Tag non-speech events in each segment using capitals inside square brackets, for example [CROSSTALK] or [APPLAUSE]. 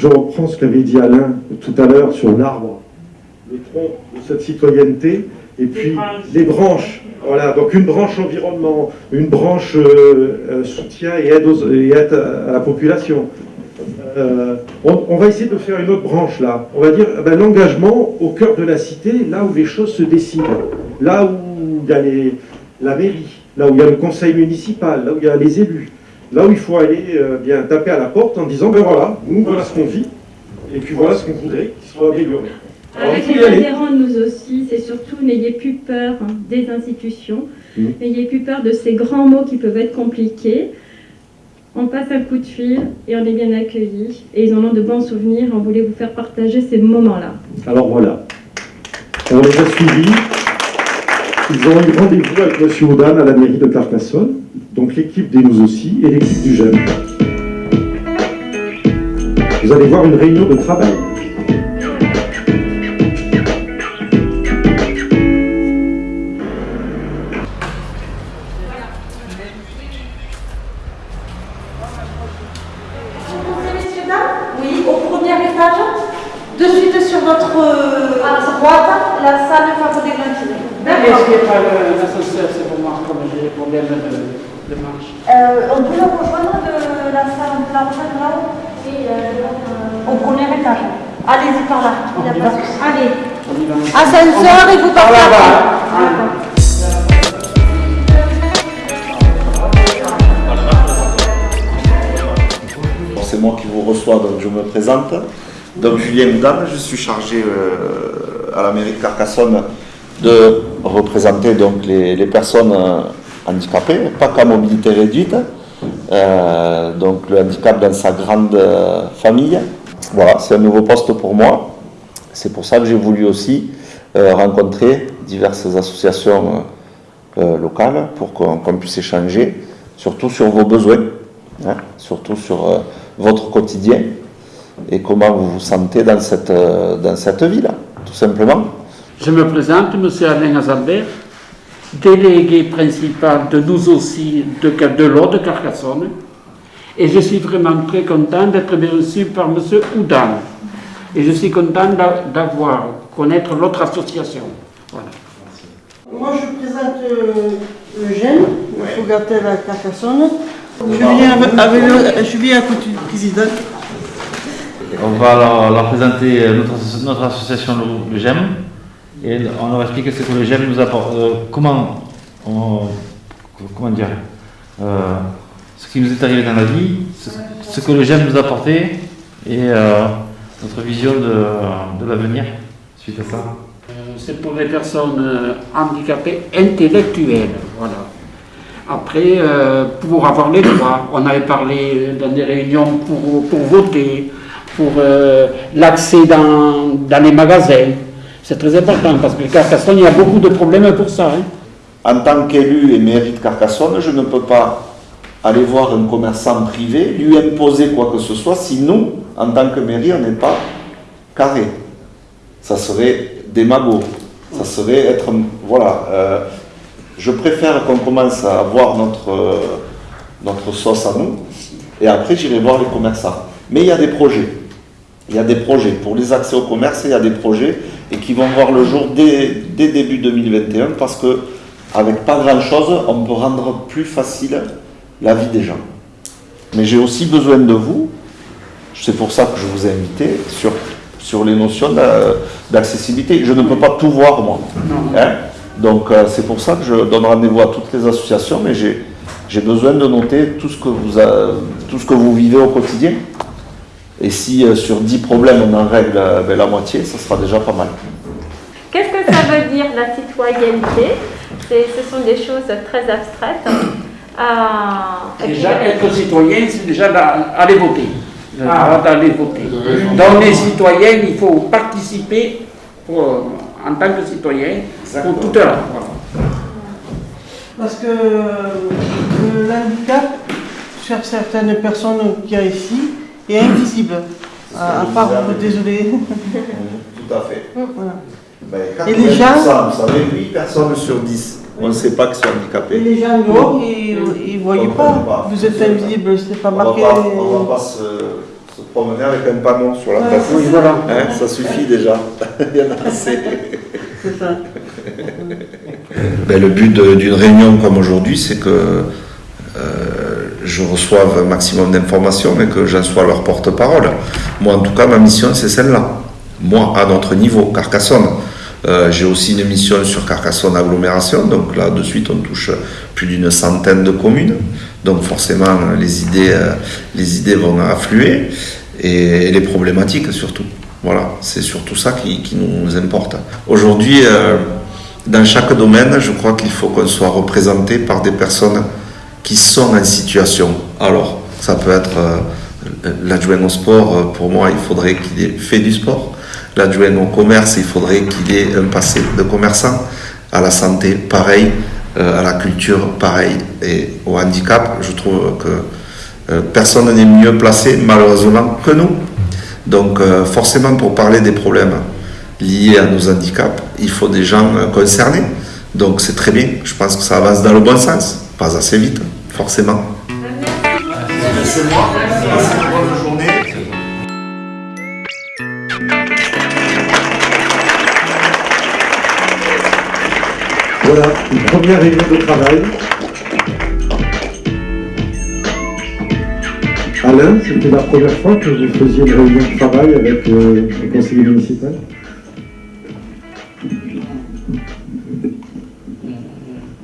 je reprends ce qu'avait dit Alain tout à l'heure sur l'arbre, le tronc de cette citoyenneté, et puis les branches. Voilà, donc une branche environnement, une branche euh, euh, soutien et aide, aux- et aide à la population. Euh, on, on va essayer de faire une autre branche là. On va dire eh ben, l'engagement au cœur de la cité, là où les choses se décident, là où il y a les- la mairie, là où il y a le conseil municipal, là où il y a les élus, là où il faut aller euh, bien taper à la porte en disant ben voilà, nous voilà ce qu'on vit, et puis voilà ce qu'on voudrait qu'il soit amélioré. Alors, Avec les adhérents, nous aussi, c'est surtout n'ayez plus peur hein, des institutions, Mhm. n'ayez plus peur de ces grands mots qui peuvent être compliqués. On passe un coup de fil et on est bien accueillis. Et ils en ont de bons souvenirs. On voulait vous faire partager ces moments-là. Alors voilà, on les a suivis. Ils ont eu rendez-vous avec M. Audan à la mairie de Carcassonne, donc l'équipe des Nous aussi et l'équipe du Jeune. Vous allez voir une réunion de travail. Y a pas. Allez. Ascenseur et vous Par partez C'est moi qui vous reçois, donc je me présente. Donc Julien Houdan, je suis chargé euh, à la mairie de Carcassonne de représenter donc les, personnes euh, handicapées, pas qu'à mobilité réduite, euh, donc le handicap dans sa grande famille. Voilà, c'est un nouveau poste pour moi. C'est pour ça que j'ai voulu aussi euh, rencontrer diverses associations euh, euh, locales pour qu'on puisse échanger, surtout sur vos besoins, hein, surtout sur votre quotidien et comment vous vous sentez dans cette, dans tout simplement. Je me présente, M. Alain Azalbert, délégué principal de nous aussi de, de l'eau de Carcassonne. Et je suis vraiment très content d'être reçu par M. Houdan. Et je suis content d'a- d'avoir, connaître l'autre association. Voilà. Moi, je présente euh, Eugène, je suis gâté à Carcassonne. Je viens avec, avec le- je viens à côté du président. On va leur, leur présenter notre, asso- notre association le, le GEM et on leur explique ce que le GEM nous apporte, euh, comment, on- comment dire, euh, ce qui nous est arrivé dans la vie, ce, ce que le GEM nous a apporté et euh, notre vision de, de l'avenir suite à ça. Euh, C'est pour les personnes euh, handicapées intellectuelles. Voilà. Après, euh, pour avoir les droits, on avait parlé dans des réunions pour, pour voter, pour euh, l'accès dans, dans les magasins. C'est très important parce que Carcassonne, il y a beaucoup de problèmes pour ça. hein. En tant qu'élu et mairie de Carcassonne, je ne peux pas aller voir un commerçant privé, lui imposer quoi que ce soit, si nous, en tant que mairie, on n'est pas carré. Ça serait démago. Ça serait être... Voilà. euh, je préfère qu'on commence à voir notre, euh, notre sauce à nous, et après j'irai voir les commerçants. Mais il y a des projets. Il y a des projets. Pour les accès au commerce, il y a des projets et qui vont voir le jour dès, dès début 2021 parce que avec pas grand chose, on peut rendre plus facile la vie des gens. Mais j'ai aussi besoin de vous, c'est pour ça que je vous ai invité, sur, sur les notions d'a- d'accessibilité. Je ne peux pas tout voir moi. Hein? Donc euh, c'est pour ça que je donne rendez-vous à toutes les associations, mais j'ai j'ai besoin de noter tout ce que vous, a- tout ce que vous vivez au quotidien. Et si euh, sur 10 problèmes on en règle euh, ben, la moitié, ça sera déjà pas mal. Qu'est-ce que ça veut dire la citoyenneté? C'est- Ce sont des choses très abstraites. Euh, Déjà, être citoyen, c'est déjà aller voter. Le droit d'aller voter. Donc les citoyens, il faut participer pour- en tant que citoyen pour tout à l'heure. Voilà. Parce que euh, le handicap, chez certaines personnes qui y a ici, est invisible. À, à part, désolé. Tout à fait. Voilà. Ben, Et les gens- 80%, vous savez, 8 personnes sur 10, on ne sait pas qu'ils sont Et handicapés. les gens dehors, ils ne voyaient pas. pas. Vous êtes invisible, c'est pas On va marqué. pas, on va pas se, promener avec un panneau sur la Ouais, place. Oui, voilà. Hein, ça suffit déjà. [LAUGHS] Il y en a assez. C'est ça. Ben, le but d'une réunion comme aujourd'hui, c'est que euh, je reçoive un maximum d'informations et que j'en sois leur porte-parole. Moi, en tout cas, ma mission, c'est celle-là. Moi, à notre niveau, Carcassonne. Euh, J'ai aussi une mission sur Carcassonne agglomération, donc là, de suite, on touche plus d'une centaine de communes. Donc forcément, les idées, euh, les idées vont affluer et les problématiques surtout. Voilà, c'est surtout ça qui, nous importe. Aujourd'hui, euh, dans chaque domaine, je crois qu'il faut qu'on soit représenté par des personnes qui sont en situation. Alors, ça peut être l'adjoint au sport, pour moi, il faudrait qu'il ait fait du sport. L'adjoint au commerce, il faudrait qu'il ait un passé de commerçant. À la santé, pareil. Euh, à la culture, pareil. Et au handicap, je trouve que euh, personne n'est mieux placé, malheureusement, que nous. Donc, euh, forcément, pour parler des problèmes liés à nos handicaps, il faut des gens concernés. Donc, c'est très bien. Je pense que ça avance dans le bon sens. Pas assez vite, forcément. Voilà, une première réunion de travail. Alain, c'était la première fois que vous faisiez une réunion de travail avec euh, le conseiller municipal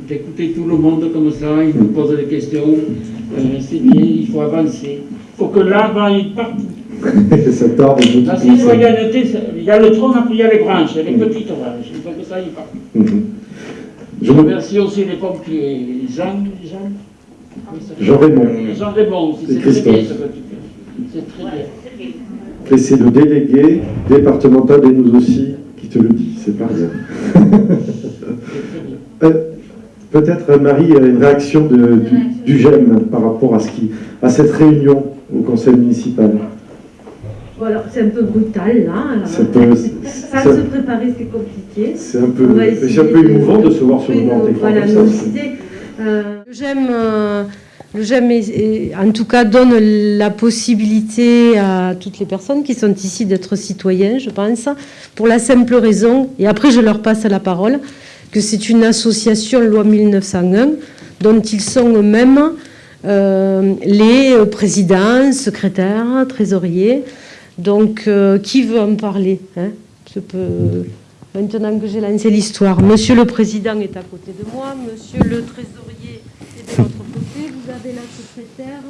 d'écouter tout le monde comme ça, il nous pose des questions, euh, c'est bien, il faut avancer. Il faut que l'arbre aille partout. [LAUGHS] Ça tarde de La toute façon. citoyenneté, c'est- il y a le tronc, après il y a les branches, les petites branches, il faut que ça aille partout. Mhm. Je me- remercie aussi les pompiers, Jean, Jean, Jean Raymond, Jean Raymond, c'est très Christophe. bien ce que tu fais. C'est très bien. et c'est le délégué départemental et nous aussi qui te le dit, c'est pas. Euh, Peut-être, Marie, une réaction de- du, du GEM par rapport à, ce qui, à cette réunion au conseil municipal. Voilà, c'est un peu brutal là. peu- Ça se préparer, c'est compliqué. C'est un peu, On va essayer c'est un peu de- émouvant de se voir sur le bord de- d'écran voilà, nos c'est- idées. Euh, le GEM, euh, le GEM est- est- en tout cas, donne la possibilité à toutes les personnes qui sont ici d'être citoyens, je pense, pour la simple raison, et après je leur passe la parole, que c'est une association loi 1901 dont ils sont eux-mêmes euh, les euh, présidents, secrétaires, trésoriers. Donc, euh, qui veut en parler hein? Je peux, Maintenant que j'ai lancé l'histoire, Monsieur le Président est à côté de moi, Monsieur le Trésorier est de l'autre côté, vous avez la secrétaire.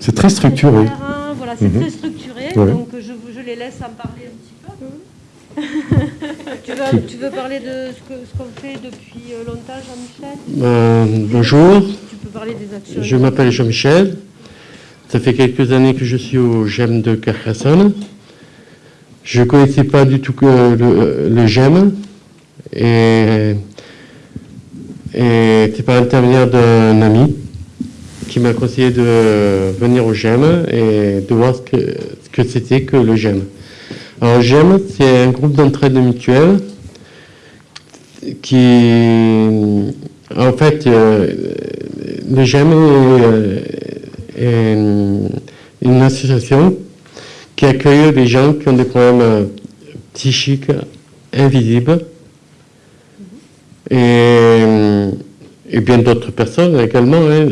C'est très structuré. secrétaire, Voilà, c'est Mhm. très structuré, Ouais. donc je, les laisse en parler un petit peu. [LAUGHS] tu, veux, tu veux parler de ce qu'on fait depuis euh, longtemps, Jean-Michel? Euh, bonjour, Tu peux parler des actions. je m'appelle Jean-Michel. Ça fait quelques années que je suis au GEM de Carcassonne. Je ne connaissais pas du tout que le, le GEM. Et, c'est par l'intermédiaire d'un ami qui m'a conseillé de venir au GEM et de voir ce que, c'était que le GEM. Alors, GEM, c'est un groupe d'entraide mutuelle qui, en fait, euh, le GEM euh, est une, une association qui accueille des gens qui ont des problèmes euh, psychiques invisibles et, et bien d'autres personnes également. hein.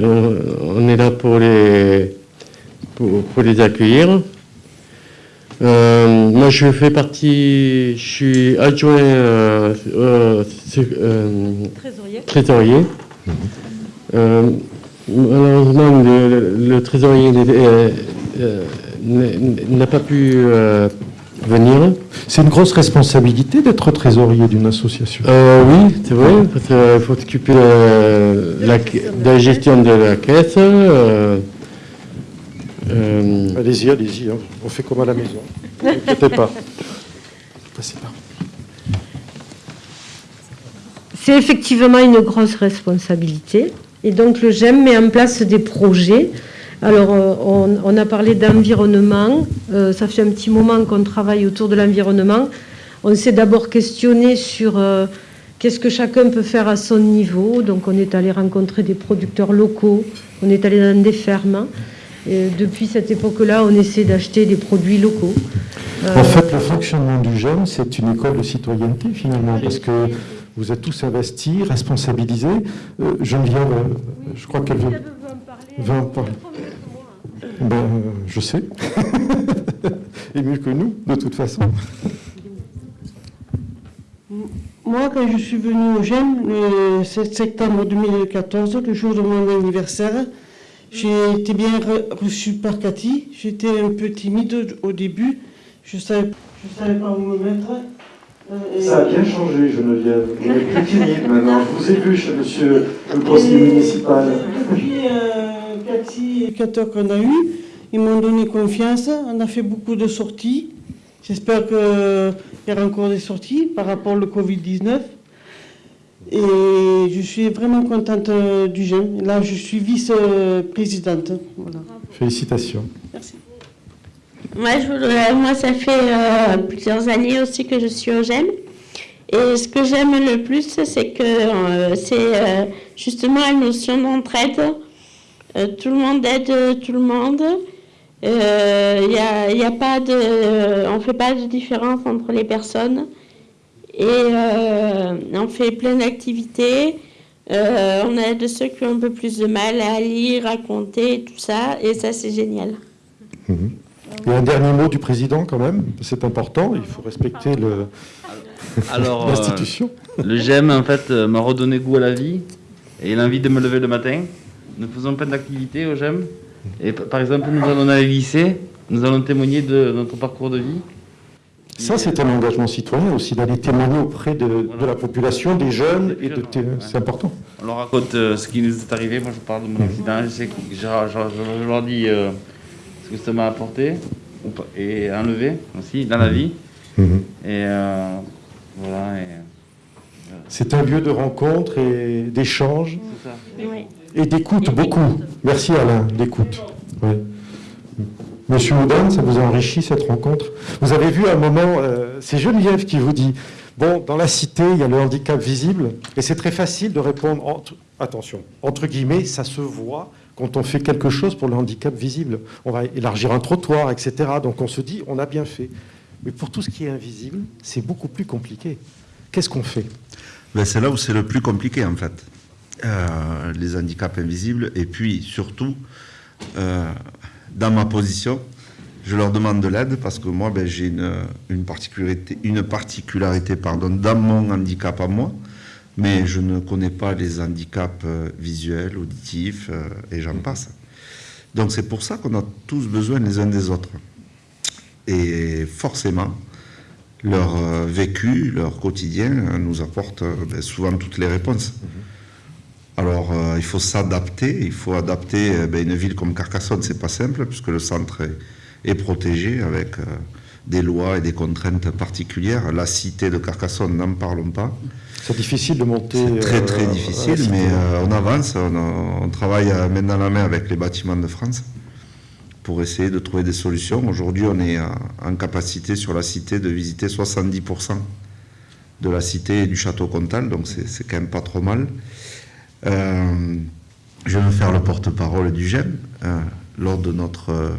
On, est là pour les, pour, pour les accueillir. Euh, moi, je fais partie, je suis adjoint euh, euh, euh, Trésorier. trésorier. Euh, malheureusement, le, trésorier euh, euh, n'a pas pu euh, venir. C'est une grosse responsabilité d'être trésorier d'une association. Euh, oui, c'est vrai, parce qu'il faut s'occuper de, la, de la gestion de la caisse. euh, Allez-y, allez-y, hein. on fait comme à la maison. Ne vous inquiétez pas. Passez par. C'est effectivement une grosse responsabilité. Et donc le GEM met en place des projets. Alors euh, on, on a parlé d'environnement. Euh, ça fait un petit moment qu'on travaille autour de l'environnement. On s'est d'abord questionné sur euh, qu'est-ce que chacun peut faire à son niveau. Donc on est allé rencontrer des producteurs locaux, on est allé dans des fermes. Et depuis cette époque-là, on essaie d'acheter des produits locaux. En fait, le fonctionnement du GEM, c'est une école de citoyenneté finalement, parce que vous êtes tous investis, responsabilisés. Euh, Geneviève, euh, je crois qu'elle veut, veut en parler. Ben, euh, je sais. [LAUGHS] Et mieux que nous, de toute façon. Moi, quand je suis venue au GEM le 7 septembre 2014, le jour de mon anniversaire, j'ai été bien re- reçue par Cathy. J'étais un peu timide au début. Je ne savais, je savais pas où me mettre. Ça a bien changé, Geneviève. Vous êtes plus timide maintenant. Je vous ai vu chez monsieur le conseiller municipal. Depuis euh, Cathy et qu'on a eus, ils m'ont donné confiance. On a fait beaucoup de sorties. J'espère qu'il y aura encore des sorties par rapport au Covid-19. Et je suis vraiment contente euh, du GEM. Là, je suis vice-présidente. Voilà. Félicitations. Moi, je voudrais- moi, ça fait euh, plusieurs années aussi que je suis au GEM. Et ce que j'aime le plus, c'est que euh, c'est euh, justement la notion d'entraide. Tout le monde aide tout le monde. Il y y a pas de, on ne fait pas de différence entre les personnes. Et on fait plein d'activités. On aide ceux qui ont un peu plus de mal à lire, à compter, tout ça. Et ça, c'est génial. Mhm. Et un dernier mot du président quand même, c'est important, il faut respecter le- Alors, [LAUGHS] euh, l'institution. le GEM, en fait, euh, m'a redonné goût à la vie et l'envie de me lever le matin. Nous faisons plein d'activités au GEM. Et par exemple, nous allons dans les lycées, nous allons témoigner de notre parcours de vie. Ça, c'est un engagement citoyen aussi, d'aller témoigner auprès de, de la population, des jeunes, et de té- c'est important. On leur raconte euh, ce qui nous est arrivé. Moi, je parle de mon accident. Je, sais que je, je- je- je leur dis euh, que ça m'a apporté et enlevé aussi dans la vie. Mhm. Et euh, voilà. et- C'est un lieu de rencontre et d'échange. Oui. et d'écoute beaucoup. Merci Alain, d'écoute. Oui. Monsieur Houdin, ça vous a enrichi cette rencontre? Vous avez vu un moment, euh, c'est Geneviève qui vous dit, bon, dans la cité, il y a le handicap visible, et c'est très facile de répondre, entre, attention, entre guillemets, ça se voit quand on fait quelque chose pour le handicap visible. On va élargir un trottoir, etc. Donc on se dit, on a bien fait. Mais pour tout ce qui est invisible, c'est beaucoup plus compliqué. Qu'est-ce qu'on fait? Ben, c'est là où c'est le plus compliqué en fait. Euh, les handicaps invisibles et puis surtout euh, dans ma position je leur demande de l'aide parce que moi ben, j'ai une, particularité, une particularité pardon, dans mon handicap à moi mais je ne connais pas les handicaps euh, visuels, auditifs euh, et j'en passe. Donc c'est pour ça qu'on a tous besoin les uns des autres. Et forcément, leur euh, vécu, leur quotidien nous apporte ben, souvent toutes les réponses. Alors, euh, il faut s'adapter, il faut adapter ben, une ville comme Carcassonne, c'est pas simple, puisque le centre est, est protégé avec euh, des lois et des contraintes particulières. La cité de Carcassonne, n'en parlons pas. C'est difficile de monter. C'est très euh, très difficile, mais euh, on avance, on, on travaille euh, main dans la main avec les bâtiments de France pour essayer de trouver des solutions. Aujourd'hui, on est en capacité sur la cité de visiter 70% de la cité et du château Comtal, donc c'est quand même pas trop mal. Je vais me faire le porte-parole du GEM. Lors de notre,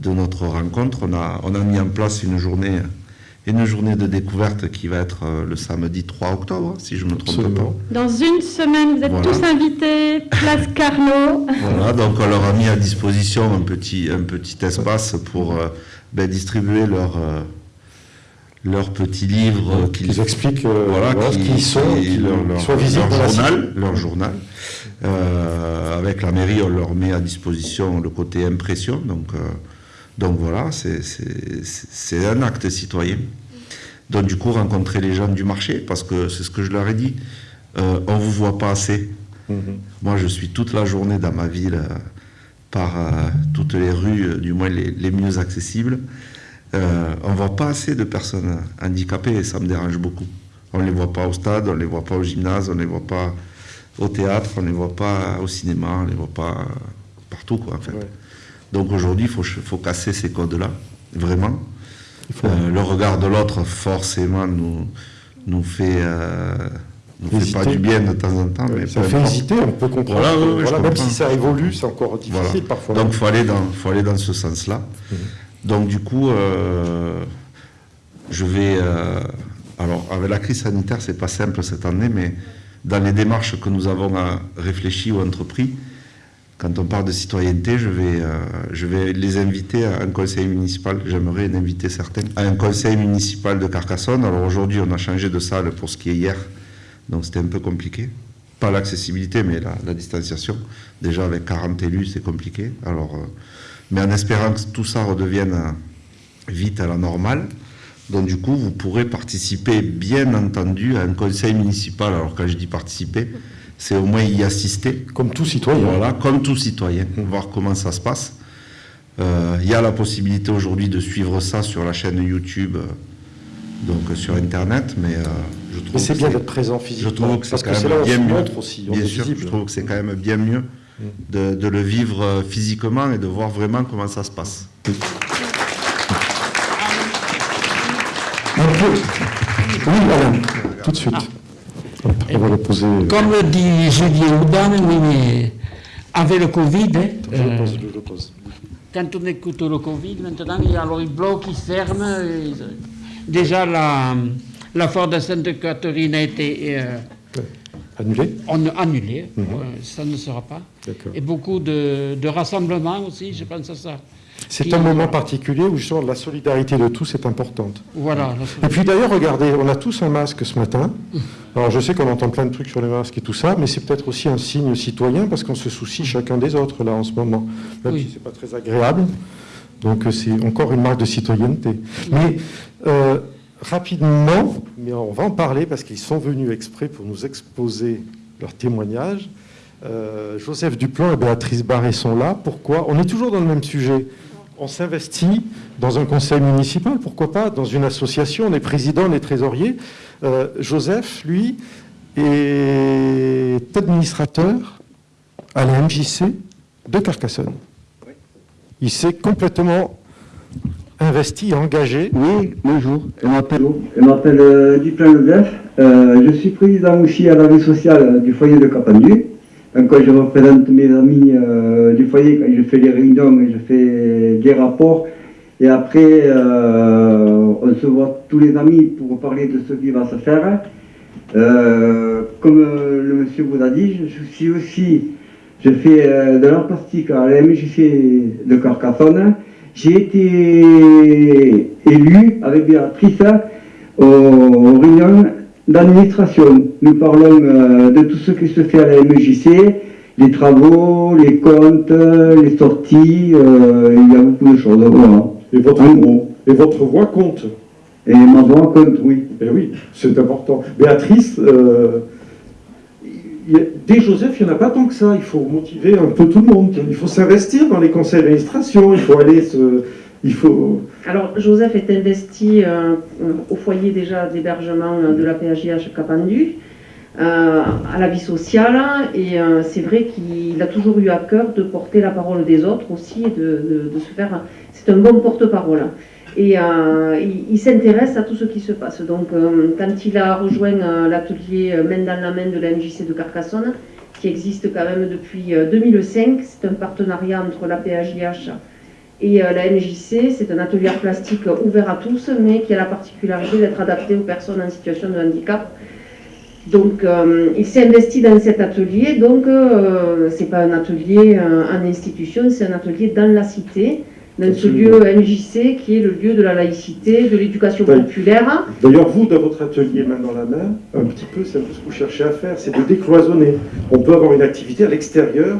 de notre rencontre, on a, on a mis en place une journée, une journée de découverte qui va être euh, le samedi 3 octobre, si je ne me trompe Absolument. Dans une semaine, vous êtes Voilà. tous invités, place [LAUGHS] Carnot. pas. Voilà, donc on leur a mis à disposition un petit, un petit espace pour euh, ben, distribuer leur, euh, leur petit livre Qu'ils expliquent euh, voilà, voilà, ce qui- qu'ils sont, qui- qu'ils leur, visibles leur journal, leur journal. Euh, avec la mairie, on leur met à disposition le côté impression. Donc, euh, donc voilà, c'est- un acte citoyen. Donc du coup, rencontrer les gens du marché, parce que c'est ce que je leur ai dit, euh, on ne vous voit pas assez. Moi, je suis toute la journée dans ma ville, euh, par euh, toutes les rues, du moins les, les mieux accessibles. On ne voit pas assez de personnes handicapées et ça me dérange beaucoup. On ne les voit pas au stade, on ne les voit pas au gymnase, on ne les voit pas au théâtre, on ne les voit pas au cinéma, on ne les voit pas partout. Quoi, en fait. Donc aujourd'hui, il faut, faut casser ces codes-là, vraiment. Euh, le regard de l'autre, forcément, nous, nous, fait, euh, nous me fait pas du bien de temps en temps. Mais Ça fait importe. hésiter, on peut comprendre. Voilà, Voilà, même comprends. si ça évolue, c'est encore difficile Voilà. parfois. Donc, il faut aller dans, faut aller dans ce sens-là. Donc, du coup, euh, je vais. euh, alors, avec la crise sanitaire, c'est pas simple cette année, mais dans les démarches que nous avons réfléchies ou entrepris, quand on parle de citoyenneté, je vais, euh, je vais les inviter à un conseil municipal. J'aimerais inviter certains à un conseil municipal de Carcassonne. Alors aujourd'hui, on a changé de salle pour ce qui est hier, donc c'était un peu compliqué. Pas l'accessibilité, mais la, la distanciation. Déjà avec 40 élus, c'est compliqué. Alors, euh, mais en espérant que tout ça redevienne euh, vite à la normale. Donc du coup, vous pourrez participer, bien entendu, à un conseil municipal. Alors quand je dis participer, c'est au moins y assister. Comme tout citoyen. Voilà, comme tout citoyen, voir comment ça se passe. Euh, Il y a la possibilité aujourd'hui de suivre ça sur la chaîne YouTube, euh, donc euh, sur Internet, mais euh, je trouve Mais c'est bien d'être présent physiquement, Je trouve que c'est parce que quand c'est même bien mieux. montre aussi, on bien est sûr, visible. je trouve que c'est quand même bien mieux de, de le vivre euh, physiquement et de voir vraiment comment ça se passe. Un peu. Oui, tout de suite. Hop, on va le poser. euh, Comme le dit Julien Oudan, oui, mais avec le Covid, hein, Je le euh, pose, je le pose. quand on écoute le Covid, maintenant, il y a bloquent, ils se ferment. et- déjà, la, la foire de Sainte-Catherine a été euh, Annulé on- annulée. Mhm. Ça ne sera pas. Et beaucoup de, de rassemblements aussi, je pense à ça. C'est un moment particulier où justement la solidarité de tous est importante. Voilà. Et puis d'ailleurs, regardez, on a tous un masque ce matin. Alors je sais qu'on entend plein de trucs sur les masques et tout ça, mais c'est peut-être aussi un signe citoyen parce qu'on se soucie chacun des autres là en ce moment, même Oui. si c'est pas très agréable. Donc euh, c'est encore une marque de citoyenneté. Mais euh, rapidement, mais on va en parler parce qu'ils sont venus exprès pour nous exposer leur témoignage. Euh, Joseph Duplan et Béatrice Barré sont là. Pourquoi? On est toujours dans le même sujet. On s'investit dans un conseil municipal, pourquoi pas, dans une association, on est président, on est trésorier. Euh, Joseph, lui, est administrateur à la MJC de Carcassonne. Il s'est complètement investi, engagé. Oui, bonjour. Je m'appelle, je m'appelle euh. Euh, je suis président aussi à la vie sociale du foyer de Capendu. Euh, je représente mes amis euh, du foyer quand je fais les réunions je fais des rapports. Et après, on se voit tous les amis pour parler de ce qui va se faire. Comme le monsieur vous a dit, je, suis aussi, je fais de l'art plastique à la MJC de Carcassonne. J'ai été élu avec Béatrice aux, aux réunions d'administration. Nous parlons euh, de tout ce qui se fait à la MJC, les travaux, les comptes, les sorties, euh, il y a beaucoup de choses. Voilà. Et votre, et votre voix compte. Et ma voix compte, oui. Et oui, c'est important. Béatrice, euh, des Joseph, il n'y en a pas tant que ça. Il faut motiver un peu tout le monde. Il faut s'investir dans les conseils d'administration. Il faut aller se. Il faut. Alors, Joseph est investi euh, au foyer déjà d'hébergement euh, de la PHIH Capendu, euh, à la vie sociale, et euh, c'est vrai qu'il a toujours eu à cœur de porter la parole des autres aussi, et de se faire. C'est un bon porte-parole. Et euh, il, s'intéresse à tout ce qui se passe. Donc, euh, quand il a rejoint euh, l'atelier Main dans la main de la MJC de Carcassonne, qui existe quand même depuis euh, 2005, c'est un partenariat entre la PHIH et la MJC, c'est un atelier plastique ouvert à tous, mais qui a la particularité d'être adapté aux personnes en situation de handicap. Donc, il s'est investi dans cet atelier. Donc, euh, c'est pas un atelier en institution, c'est un atelier dans la cité, dans ce lieu MJC qui est le lieu de la laïcité, de l'éducation populaire. D'ailleurs, vous, dans votre atelier main dans la main, un petit peu, c'est un peu ce que vous cherchez à faire, c'est de décloisonner. On peut avoir une activité à l'extérieur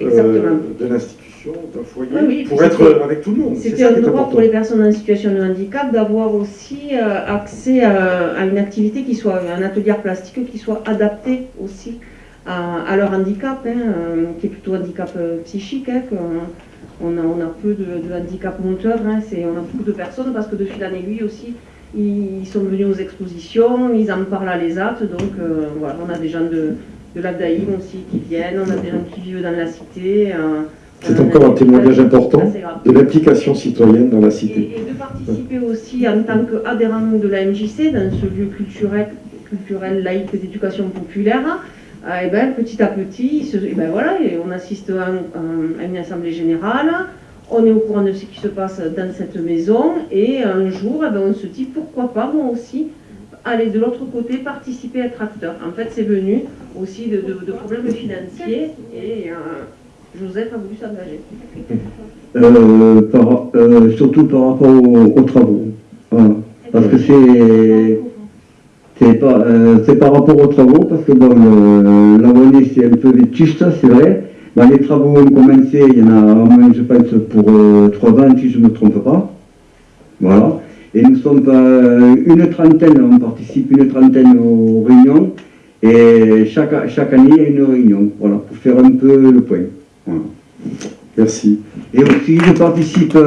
euh, de l'institution, d'un foyer, Oui, oui, pour être avec tout le monde. C'était un droit pour les personnes en situation de handicap d'avoir aussi euh, accès à, à une activité qui soit un atelier plastique qui soit adapté aussi à, à leur handicap, hein, euh, qui est plutôt handicap psychique. hein, on, a, on a peu de, de handicap moteur, hein, on a beaucoup de personnes parce que de fil en aiguille aussi, ils sont venus aux expositions, ils en parlent à l'ESAT, donc euh, voilà, on a des gens de, de l'Abdaïm aussi qui viennent, on a des gens qui vivent dans la cité. euh, C'est encore un témoignage important de l'implication citoyenne dans la cité. Et de participer aussi en tant qu'adhérent de la MJC dans ce lieu culturel, culturelle laïque d'éducation populaire, et ben, petit à petit, et ben, voilà, on assiste à, une assemblée générale, on est au courant de ce qui se passe dans cette maison, et un jour, eh ben, on se dit pourquoi pas moi aussi aller de l'autre côté, participer, être acteur. En fait, c'est venu aussi de, problèmes financiers, et Joseph a voulu s'engager. Euh, surtout par rapport aux, travaux. Parce que c'est c'est par, euh, par rapport aux travaux, parce que bon, la monnaie c'est un peu vétuste, c'est vrai. Ben, les travaux ont commencé, il y en a au moins, je pense, pour euh, trois ans, si je ne me trompe pas. Voilà. Et nous sommes euh, une trentaine, on participe une trentaine aux réunions, et chaque, chaque année, il y a une réunion, voilà, pour faire un peu le point. Merci. Et aussi, je participe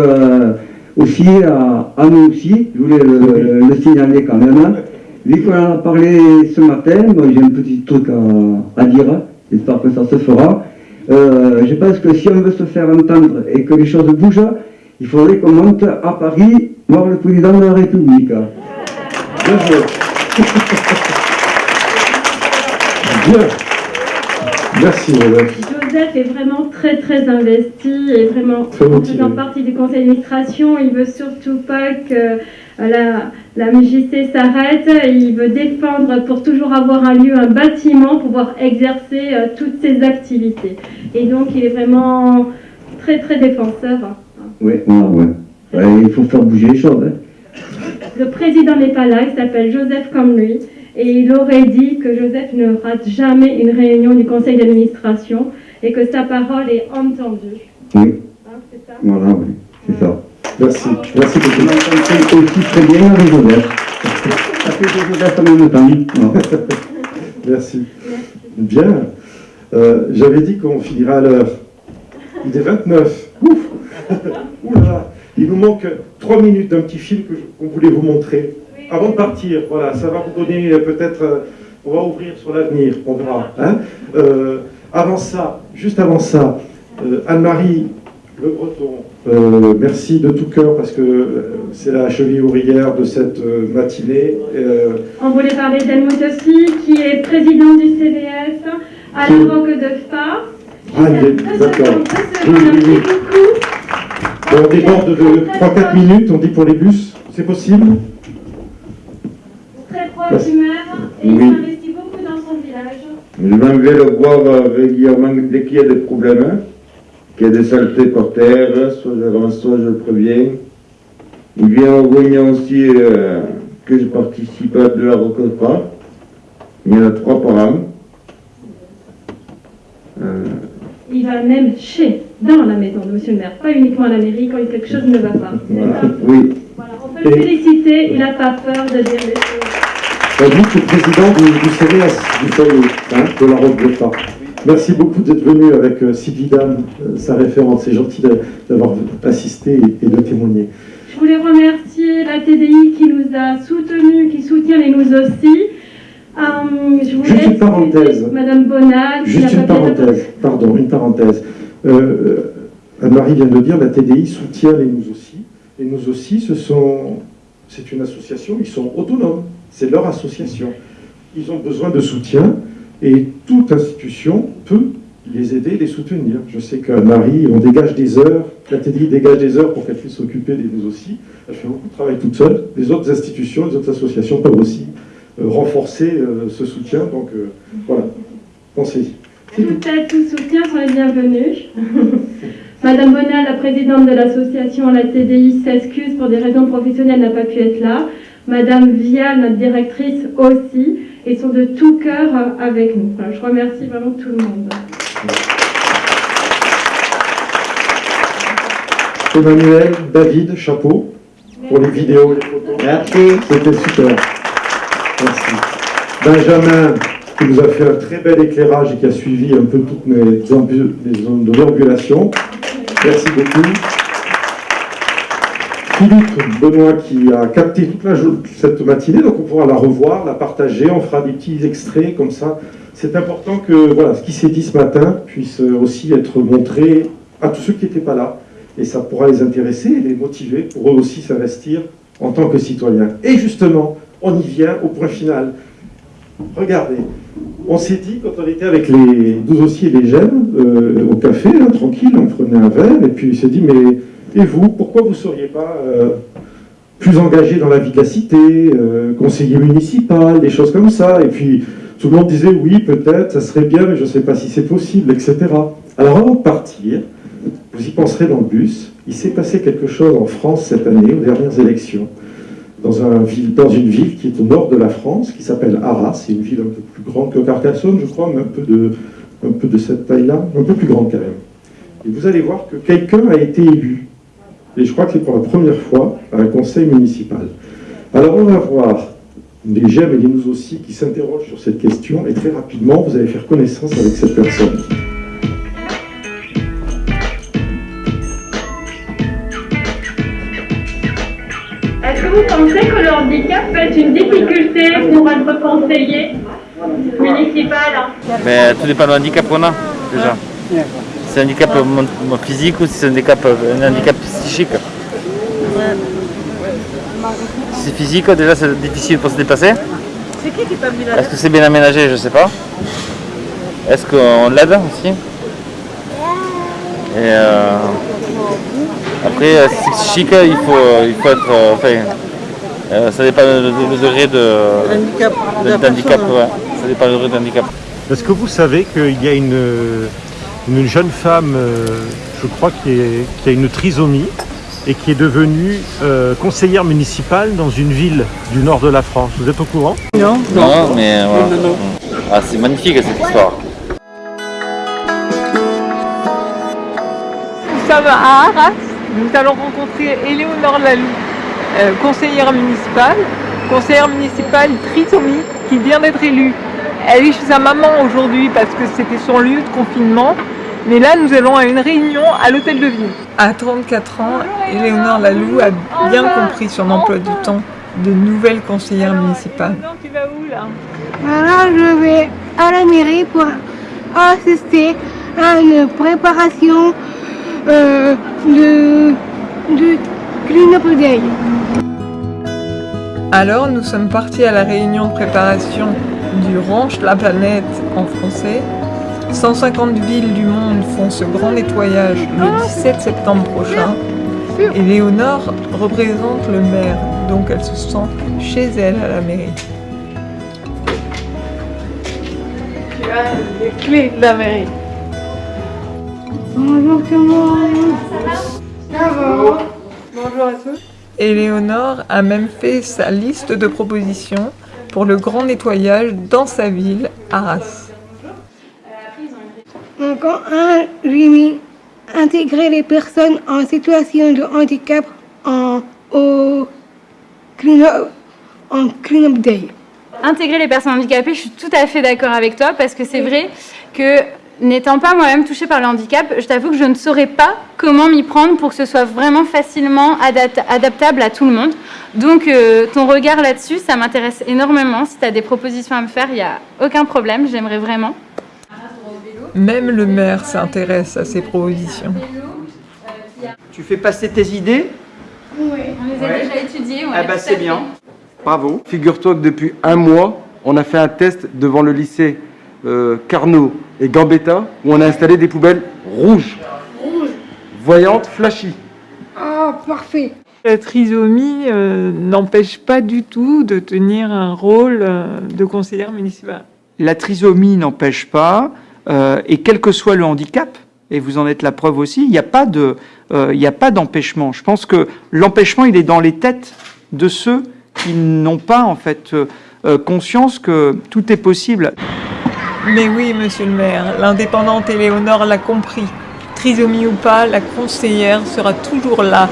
aussi à, à, nous aussi, je voulais le signaler quand même. Vu qu'on en a parlé ce matin, moi j'ai un petit truc à, dire, j'espère que ça se fera. Euh, je pense que si on veut se faire entendre et que les choses bougent, il faudrait qu'on monte à Paris voir le président de la République. Bien joué. [LAUGHS] Bien. Merci, madame. Joseph est vraiment très très investi et vraiment en faisant partie du conseil d'administration. Il veut surtout pas que la, la MJC s'arrête, il veut défendre pour toujours avoir un lieu, un bâtiment, pour pouvoir exercer euh, toutes ses activités. Et donc il est vraiment très très défenseur. Oui, ouais, il faut faire bouger les choses. Hein. Le président n'est pas là, il s'appelle Joseph comme lui, et il aurait dit que Joseph ne rate jamais une réunion du conseil d'administration et que sa parole est entendue. Oui. Hein, c'est ça? Voilà, oui, c'est ça. Merci. Merci beaucoup. même temps. [LAUGHS] Merci. Bien. Euh, J'avais dit qu'on finirait à l'heure. Il est 29. Ouf [LAUGHS] Oula Il nous manque 3 minutes d'un petit film qu'on voulait vous montrer. Avant de partir, voilà, ça va vous donner peut-être... Euh, on va ouvrir sur l'avenir, on verra. Hein euh, avant ça, juste avant ça, Anne-Marie Le Breton, euh, merci de tout cœur parce que euh, c'est la cheville ouvrière de cette euh, matinée. On voulait parler d'Helmut aussi, qui est président du CDS à l'époque de FA. Ah, d'accord. Merci beaucoup. on déborde de 3-4 minutes, on dit pour les bus. C'est possible? Très proche du maire et il investit beaucoup dans son village. Je m'en vais le voir régulièrement dès qu'il y a des problèmes. Qu'il y a des saletés par terre, soit j'avance, soit je le préviens. Il vient aux réunions aussi euh, que je participe à de la recontra. Il y en a trois par an. Euh, il va même chez, dans la maison de monsieur le maire, pas uniquement à la mairie quand quelque chose ne va pas. Oui. Voilà, on peut le féliciter, il n'a pas peur de dire les choses. Vous, le président CDS, du foyer, hein, de la recontra. Merci beaucoup d'être venu avec euh, Sylvie Dame, euh, sa référente. C'est gentil d'avoir assisté et de témoigner. Je voulais remercier la TDI qui nous a soutenus, qui soutient les nous aussi. Euh, je voulais Juste une parenthèse. Madame Bonal. Juste une parenthèse, pardon, une parenthèse. Anne-Marie vient de dire, la TDI soutient les nous aussi. Les nous aussi, ce sont, c'est une association, ils sont autonomes. C'est leur association. Ils ont besoin de soutien. Et toute institution peut les aider, les soutenir. Je sais que Marie, on dégage des heures, la TDI dégage des heures pour qu'elle puisse s'occuper des nous aussi. Elle fait beaucoup de travail toute seule. Les autres institutions, les autres associations peuvent aussi euh, renforcer euh, ce soutien. Donc euh, voilà, pensez-y. Peut-être tout soutien sont les bienvenus. [LAUGHS] Madame Bonal, la présidente de l'association La TDI, s'excuse pour des raisons professionnelles, n'a pas pu être là. Madame Vial, notre directrice, aussi et sont de tout cœur avec nous. je remercie vraiment tout le monde. Emmanuel, David, chapeau pour les vidéos et les photos. Merci. C'était super. Merci. Benjamin, qui nous a fait un très bel éclairage et qui a suivi un peu toutes mes zones de déambulation. Merci beaucoup. Philippe Benoît qui a capté toute la, cette matinée, donc on pourra la revoir, la partager, on fera des petits extraits comme ça. C'est important que voilà, ce qui s'est dit ce matin puisse aussi être montré à tous ceux qui n'étaient pas là. Et ça pourra les intéresser et les motiver pour eux aussi s'investir en tant que citoyens. Et justement, on y vient au point final. Regardez, on s'est dit, quand on était avec les 12 aussi et les gemmes, euh, au café, là, tranquille, on prenait un verre, et puis il s'est dit, mais et vous, pourquoi vous ne seriez pas euh, plus engagé dans la vie de la cité, euh, conseiller municipal, des choses comme ça Et puis tout le monde disait, oui, peut-être, ça serait bien, mais je ne sais pas si c'est possible, etc. Alors avant de partir, vous y penserez dans le bus, il s'est passé quelque chose en France cette année, aux dernières élections dans, une ville qui est au nord de la France, qui s'appelle Arras. C'est une ville un peu plus grande que Carcassonne, je crois, mais un peu de, un peu de cette taille-là, un peu plus grande quand même. Et vous allez voir que quelqu'un a été élu. Et je crois que c'est pour la première fois à un conseil municipal. Alors on va voir les gemmes et les nous aussi qui s'interrogent sur cette question, et très rapidement, vous allez faire connaissance avec cette personne. Est-ce que vous pensez que le handicap peut être une difficulté pour être conseiller municipal Mais tout dépend du handicap qu'on a, déjà. C'est un handicap mon- physique ou si c'est un handicap, un handicap c'est physique, déjà c'est difficile pour se déplacer. C'est qui qui t'a mis Est-ce que c'est bien aménagé Je ne sais pas. Est-ce qu'on l'aide aussi Et euh, après, euh, si c'est psychique, il faut, il faut être. euh, enfin, euh, ça dépend du degré de, Handicap. de- d'handicap. ouais. Ça dépend du degré d'handicap. Est-ce que vous savez qu'il y a une, une jeune femme, euh, je crois, qui, est- qui a une trisomie et qui est devenue euh, conseillère municipale dans une ville du nord de la France Vous êtes au courant? Non. Non, mais voilà. Ah, c'est magnifique cette histoire. Nous sommes à Arras. Nous allons rencontrer Éléonore Lalou, euh, conseillère municipale. Conseillère municipale trisomie qui vient d'être élue. Elle est chez sa maman aujourd'hui parce que c'était son lieu de confinement. Mais là, nous allons à une réunion à l'hôtel de ville. À 34 ans, Éléonore Lalou a bien compris son emploi du temps de nouvelle conseillère municipale. tu vas où là? Alors je vais à la mairie pour assister à une préparation euh, de, de Clean Day. Alors nous sommes partis à la réunion de préparation du Ranch La Planète en français. 150 villes du monde font ce grand nettoyage le 17 septembre prochain. Et Léonore représente le maire, donc elle se sent chez elle à la mairie. Tu as les clés de la mairie. Bonjour tout le monde. Ça va Bonjour à tous. Éléonore a même fait sa liste de propositions pour le grand nettoyage dans sa ville, Arras. Donc en un, mis intégrer les personnes en situation de handicap en, au clean up, en clean day. Intégrer les personnes handicapées, je suis tout à fait d'accord avec toi parce que c'est vrai que n'étant pas moi-même touchée par le handicap, je t'avoue que je ne saurais pas comment m'y prendre pour que ce soit vraiment facilement adapt- adaptable à tout le monde. Donc euh, ton regard là-dessus, ça m'intéresse énormément. Si tu as des propositions à me faire, il n'y a aucun problème, j'aimerais vraiment. Même le maire s'intéresse à ces propositions. Tu fais passer tes idées Oui, on les a Ouais. déjà étudiées. Ah bah c'est bien. Bravo. Figure-toi que depuis un mois, on a fait un test devant le lycée euh, Carnot et Gambetta où on a installé des poubelles rouges, Rouge. voyantes, flashy. Ah, parfait. La trisomie euh, n'empêche pas du tout de tenir un rôle euh, de conseillère municipale. La trisomie n'empêche pas, euh, et quel que soit le handicap, et vous en êtes la preuve aussi, il n'y a pas de, euh, il n'y a pas d'empêchement. Je pense que l'empêchement, il est dans les têtes de ceux qui n'ont pas en fait euh, conscience que tout est possible. Mais oui, monsieur le maire, l'indépendante Éléonore l'a compris. Trisomie ou pas, la conseillère sera toujours là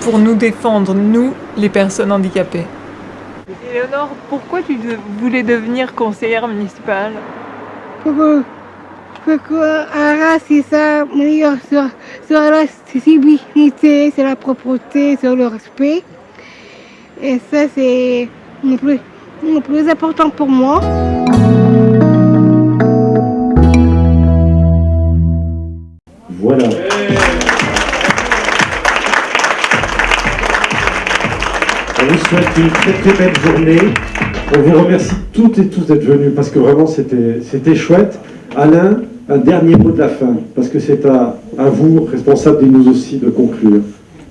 pour nous défendre, nous, les personnes handicapées. Éléonore, pourquoi tu voulais devenir conseillère municipale? Pour Arras, c'est ça, meilleur sur, sur l'accessibilité, sur la propreté, sur le respect. Et ça, c'est le plus, plus important pour moi. Voilà. On vous souhaite une très très belle journée On vous remercie toutes et tous d'être venus parce que vraiment c'était chouette. Alain, un dernier mot de la fin, parce que c'est à, à, vous, responsable de nous aussi, de conclure.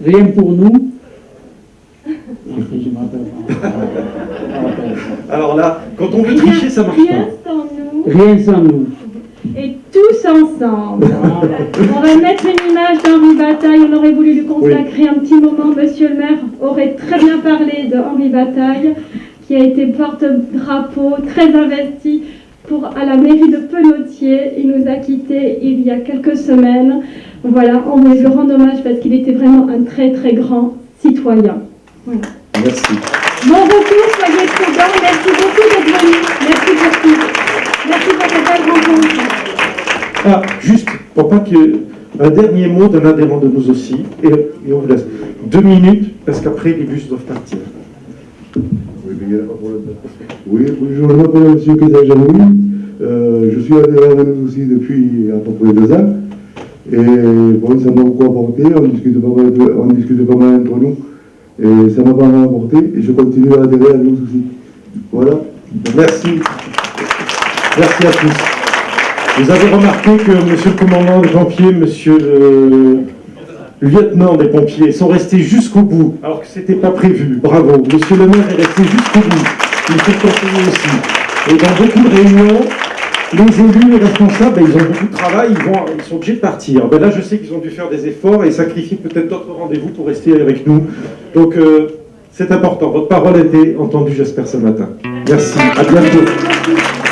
Rien pour nous. Alors là, quand on veut tricher, ça marche rien pas. Sans nous. Rien sans nous. Et tous ensemble. on va mettre une image d'Henri Bataille. On aurait voulu lui consacrer un petit moment. Monsieur le maire aurait très bien parlé de Henri Bataille, qui a été porte-drapeau, très investi pour, à la mairie de Penautier. Il nous a quittés il y a quelques semaines. Voilà, on voulait lui rendre hommage parce qu'il était vraiment un très très grand citoyen. Voilà. Merci. Bon retour, soyez prudents. Merci beaucoup d'être venus. Merci pour tout. Merci pour cette belle rencontre. Ah, juste, pour pas que... Un dernier mot d'un adhérent de nous aussi, et, et, on vous laisse deux minutes, parce qu'après les bus doivent partir. Oui, bonjour, je m'appelle M. Kézal je suis adhérent de nous aussi depuis à peu près deux ans. Et bon, ça m'a beaucoup apporté, on discute pas mal, on discute pas mal entre nous. Et ça m'a pas mal apporté, et je continue à adhérer à nous aussi. Voilà. Merci. Merci à tous. Vous avez remarqué que monsieur le commandant des pompiers, monsieur le lieutenant des pompiers sont restés jusqu'au bout, alors que ce n'était pas prévu. Bravo. Monsieur le maire est resté jusqu'au bout. Il faut le conseiller aussi. Et dans beaucoup de réunions, les élus, les responsables, ben, ils ont beaucoup de travail, ils, vont, ils sont obligés de partir. Ben là, je sais qu'ils ont dû faire des efforts et sacrifier peut-être d'autres rendez-vous pour rester avec nous. Donc, euh, c'est important. Votre parole a été entendue, j'espère, ce matin. Merci. À bientôt.